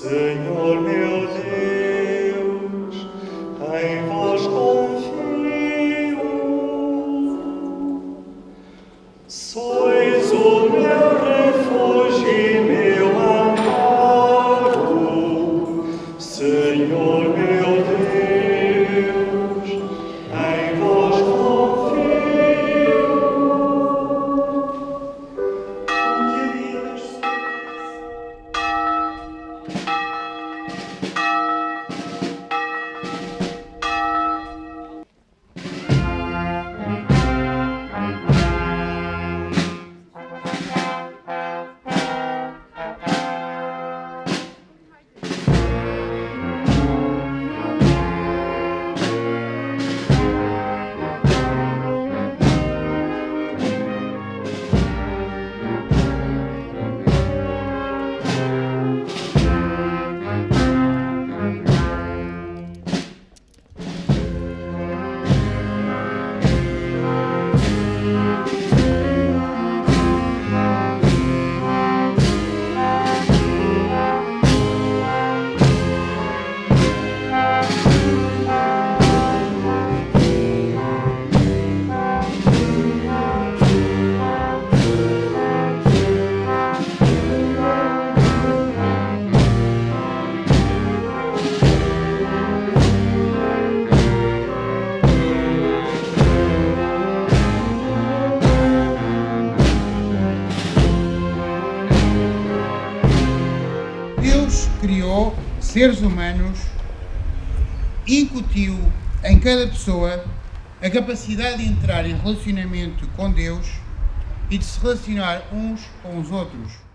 Senhor meu Deus, em vós confio. Criou seres humanos, incutiu em cada pessoa a capacidade de entrar em relacionamento com Deus e de se relacionar uns com os outros.